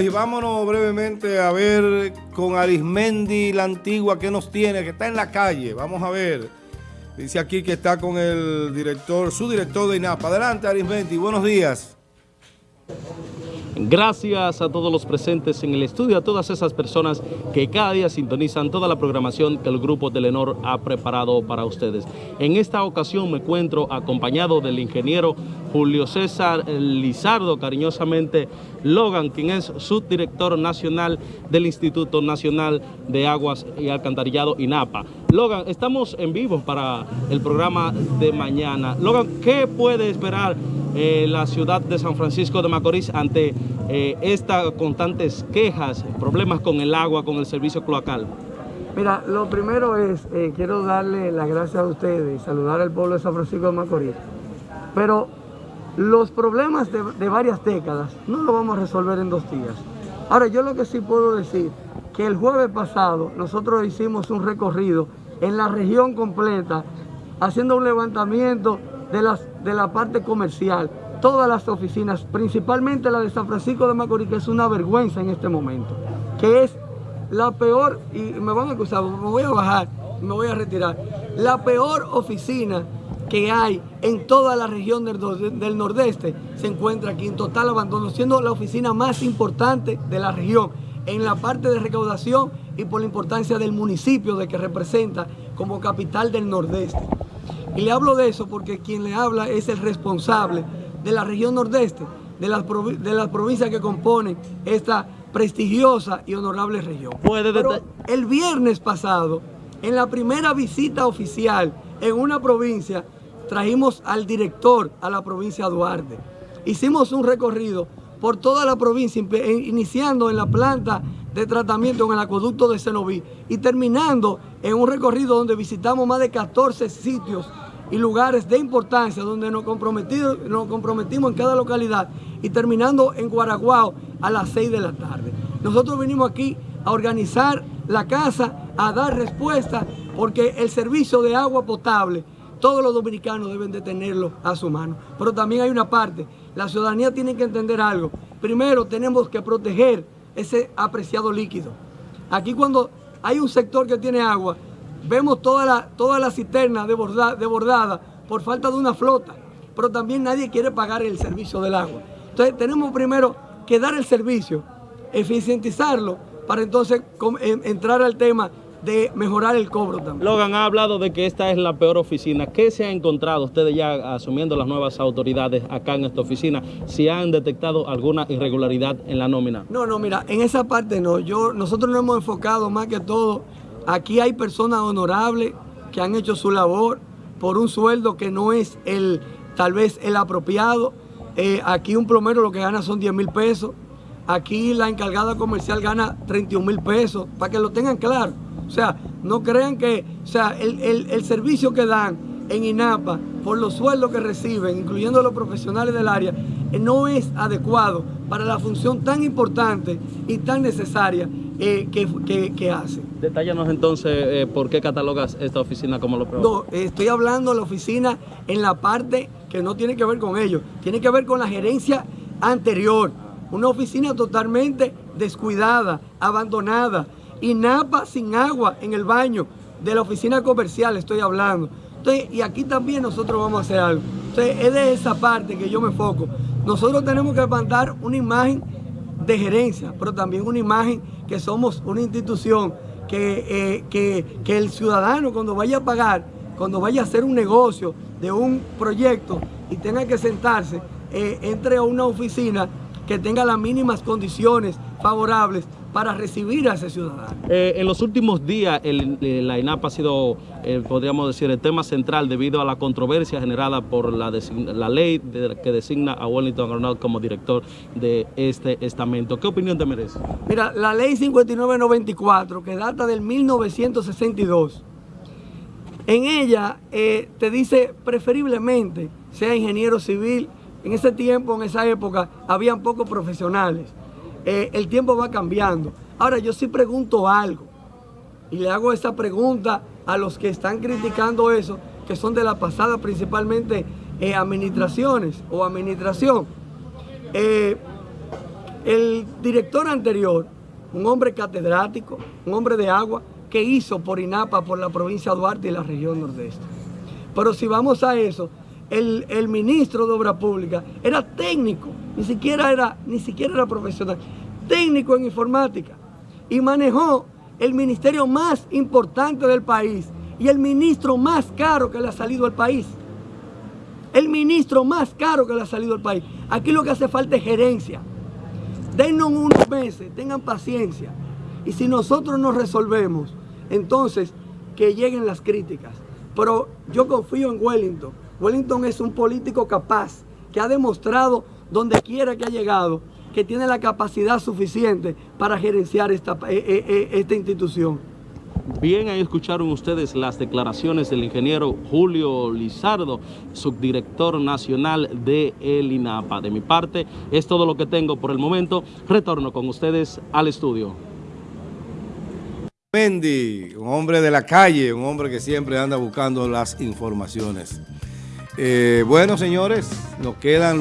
Y vámonos brevemente a ver con Arismendi, la antigua, que nos tiene, que está en la calle. Vamos a ver. Dice aquí que está con el director, su director de INAPA. Adelante, Arismendi, buenos días. Gracias a todos los presentes en el estudio, a todas esas personas que cada día sintonizan toda la programación que el Grupo Telenor ha preparado para ustedes. En esta ocasión me encuentro acompañado del ingeniero Julio César Lizardo, cariñosamente Logan, quien es subdirector nacional del Instituto Nacional de Aguas y Alcantarillado INAPA. Logan, estamos en vivo para el programa de mañana. Logan, ¿qué puede esperar eh, la ciudad de San Francisco de Macorís ante eh, estas constantes quejas, problemas con el agua, con el servicio cloacal? Mira, lo primero es, eh, quiero darle las gracias a ustedes saludar al pueblo de San Francisco de Macorís. Pero los problemas de, varias décadas no los vamos a resolver en dos días. Ahora, yo lo que sí puedo decir, que el jueves pasado nosotros hicimos un recorrido en la región completa, haciendo un levantamiento de, las, de la parte comercial, todas las oficinas, principalmente la de San Francisco de Macorís, que es una vergüenza en este momento, que es la peor, y me van a acusar, me voy a bajar, me voy a retirar, la peor oficina que hay en toda la región del, del, nordeste se encuentra aquí en total abandono, siendo la oficina más importante de la región en la parte de recaudación y por la importancia del municipio de que representa como capital del nordeste. Y le hablo de eso porque quien le habla es el responsable de la región nordeste, de las, de las provincias que componen esta prestigiosa y honorable región. Pero el viernes pasado, en la primera visita oficial en una provincia, trajimos al director a la provincia de Duarte. Hicimos un recorrido por toda la provincia, iniciando en la planta de tratamiento en el acueducto de Cenoví y terminando en un recorrido donde visitamos más de 14 sitios y lugares de importancia donde nos, nos comprometimos en cada localidad y terminando en Guaraguao a las 6 de la tarde. Nosotros vinimos aquí a organizar la casa, a dar respuesta, porque el servicio de agua potable, todos los dominicanos deben de tenerlo a su mano. Pero también hay una parte, la ciudadanía tiene que entender algo. Primero tenemos que proteger ese apreciado líquido. Aquí cuando hay un sector que tiene agua, Vemos toda la, toda la cisterna desbordada, por falta de una flota, pero también nadie quiere pagar el servicio del agua. Entonces tenemos primero que dar el servicio, eficientizarlo, para entonces entrar al tema de mejorar el cobro también. Logan ha hablado de que esta es la peor oficina. ¿Qué se ha encontrado ustedes ya asumiendo las nuevas autoridades acá en esta oficina? ¿Si han detectado alguna irregularidad en la nómina? No, no, mira, en esa parte no. Yo, nosotros nos hemos enfocado más que todo Aquí hay personas honorables que han hecho su labor por un sueldo que no es el tal vez el apropiado. Eh, aquí un plomero lo que gana son 10 mil pesos. Aquí la encargada comercial gana 31 mil pesos, para que lo tengan claro. O sea, no crean que, o sea, el, el servicio que dan en INAPA por los sueldos que reciben, incluyendo los profesionales del área, eh, no es adecuado para la función tan importante y tan necesaria eh, que, que, hace. Detállanos entonces eh, por qué catalogas esta oficina como lo peor. No, estoy hablando de la oficina en la parte que no tiene que ver con ellos, tiene que ver con la gerencia anterior. Una oficina totalmente descuidada, abandonada, y napa sin agua en el baño de la oficina comercial estoy hablando. Y aquí también nosotros vamos a hacer algo. Entonces, es de esa parte que yo me enfoco. Nosotros tenemos que mandar una imagen de gerencia, pero también una imagen que somos una institución que, eh, que, el ciudadano cuando vaya a pagar, cuando vaya a hacer un negocio de un proyecto y tenga que sentarse, eh, entre a una oficina que tenga las mínimas condiciones favorables para recibir a ese ciudadano. Eh, en los últimos días eh, la INAP ha sido, eh, podríamos decir, el tema central debido a la controversia generada por la, la ley que designa a Wellington Arnold como director de este estamento. ¿Qué opinión te merece? Mira, la ley 5994, que data del 1962, en ella te dice preferiblemente sea ingeniero civil. En ese tiempo, en esa época, habían pocos profesionales. Eh, el tiempo va cambiando. Ahora yo sí pregunto algo y le hago esa pregunta a los que están criticando eso, que son de la pasada principalmente eh, administraciones o administración. Eh, el director anterior, un hombre catedrático, un hombre de agua, que hizo por INAPA, por la provincia de Duarte y la región nordeste. Pero si vamos a eso, el, el, ministro de Obra Pública era técnico, ni siquiera era, ni siquiera era profesional, técnico en informática y manejó el ministerio más importante del país y el ministro más caro que le ha salido al país. El ministro más caro que le ha salido al país. Aquí lo que hace falta es gerencia. Denos unos meses, tengan paciencia. Y si nosotros nos resolvemos, entonces que lleguen las críticas. Pero yo confío en Wellington. Wellington es un político capaz que ha demostrado donde quiera que ha llegado que tiene la capacidad suficiente para gerenciar esta, eh, eh, esta institución. Bien, ahí escucharon ustedes las declaraciones del ingeniero Julio Lizardo, subdirector nacional de el INAPA. De mi parte, es todo lo que tengo por el momento. Retorno con ustedes al estudio. Mendy, un hombre de la calle, un hombre que siempre anda buscando las informaciones. Eh, bueno, señores, nos quedan...